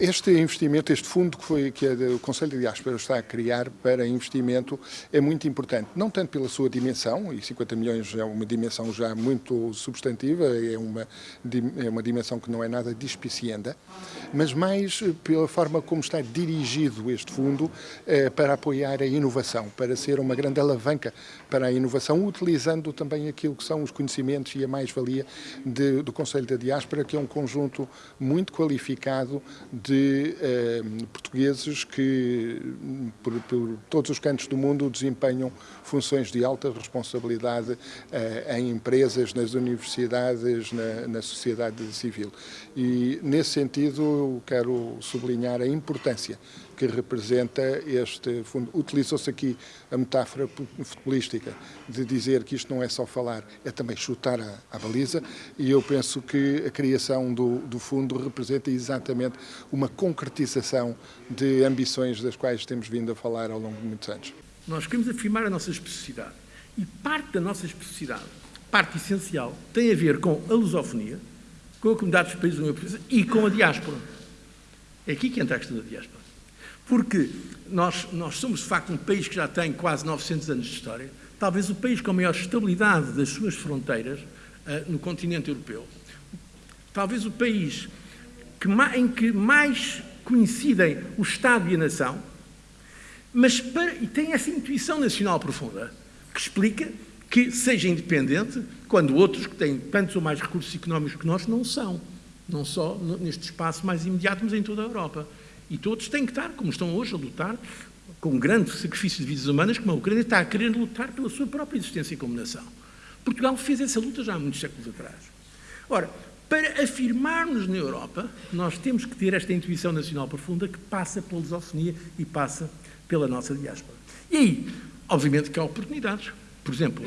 Este investimento, este fundo que, foi, que o Conselho de Diáspora está a criar para investimento é muito importante, não tanto pela sua dimensão, e 50 milhões é uma dimensão já muito substantiva, é uma, é uma dimensão que não é nada dispicienda, mas mais pela forma como está dirigido este fundo eh, para apoiar a inovação, para ser uma grande alavanca para a inovação, utilizando também aquilo que são os conhecimentos e a mais-valia do Conselho da Diáspora, que é um conjunto muito qualificado de eh, portugueses que, por, por, todos os cantos do mundo, desempenham funções de alta responsabilidade eh, em empresas, nas universidades, na, na, sociedade civil. E, nesse sentido, eu quero sublinhar a importância que representa este fundo. Utilizou-se aqui a metáfora futebolística de dizer que isto não é só falar, é também chutar a, baliza, e eu penso que a criação do, do fundo representa exatamente uma concretização de ambições das quais temos vindo a falar ao longo de muitos anos. Nós queremos afirmar a nossa especificidade. E parte da nossa especificidade, parte essencial, tem a ver com a lusofonia, com a comunidade dos países da União Europeia e com a diáspora. É aqui que entra a questão da diáspora. Porque nós, nós somos, de facto, um país que já tem quase 900 anos de história, talvez o país com a maior estabilidade das suas fronteiras uh, no continente europeu. Talvez o país que, em que mais coincidem o Estado e a nação, mas para, e tem essa intuição nacional profunda, que explica que seja independente quando outros que têm tantos ou mais recursos económicos que nós não são. Não só neste espaço mais imediato, mas em toda a Europa. E todos têm que estar, como estão hoje, a lutar com um grande sacrifício de vidas humanas, como a Ucrânia está a querer lutar pela sua própria existência como nação. Portugal fez essa luta já há muitos séculos atrás. Ora, para afirmarmos na Europa, nós temos que ter esta intuição nacional profunda que passa pela lusofonia e passa pela nossa diáspora. E aí, obviamente que há oportunidades. Por exemplo,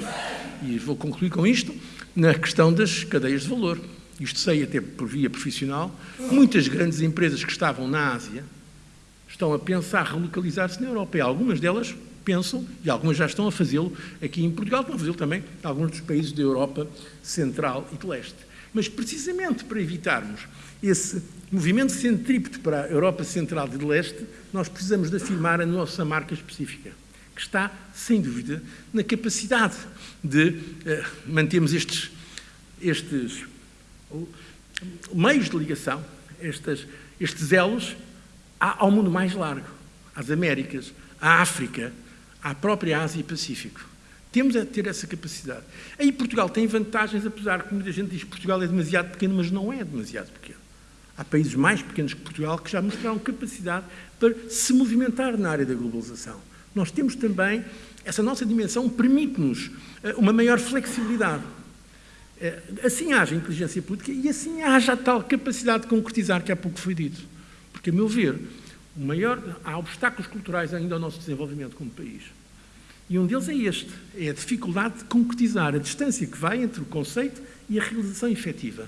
e vou concluir com isto, na questão das cadeias de valor. Isto sei até por via profissional. Muitas grandes empresas que estavam na Ásia estão a pensar relocalizar-se na Europa. E algumas delas pensam, e algumas já estão a fazê-lo aqui em Portugal, estão a fazê-lo também em alguns dos países da Europa Central e de Leste. Mas precisamente para evitarmos esse movimento centrípeto para a Europa Central e de Leste, nós precisamos de afirmar a nossa marca específica, que está, sem dúvida, na capacidade de uh, mantermos estes, estes meios de ligação, estes, estes elos, ao mundo mais largo, às Américas, à África, à própria Ásia e Pacífico. Temos a ter essa capacidade. Aí Portugal tem vantagens, apesar que muita gente diz que Portugal é demasiado pequeno, mas não é demasiado pequeno. Há países mais pequenos que Portugal que já mostraram capacidade para se movimentar na área da globalização. Nós temos também, essa nossa dimensão permite-nos eh, uma maior flexibilidade. Eh, assim haja inteligência política e assim haja a tal capacidade de concretizar que há pouco foi dito. Porque, a meu ver, maior, há obstáculos culturais ainda ao nosso desenvolvimento como país. E um deles é este, é a dificuldade de concretizar a distância que vai entre o conceito e a realização efetiva.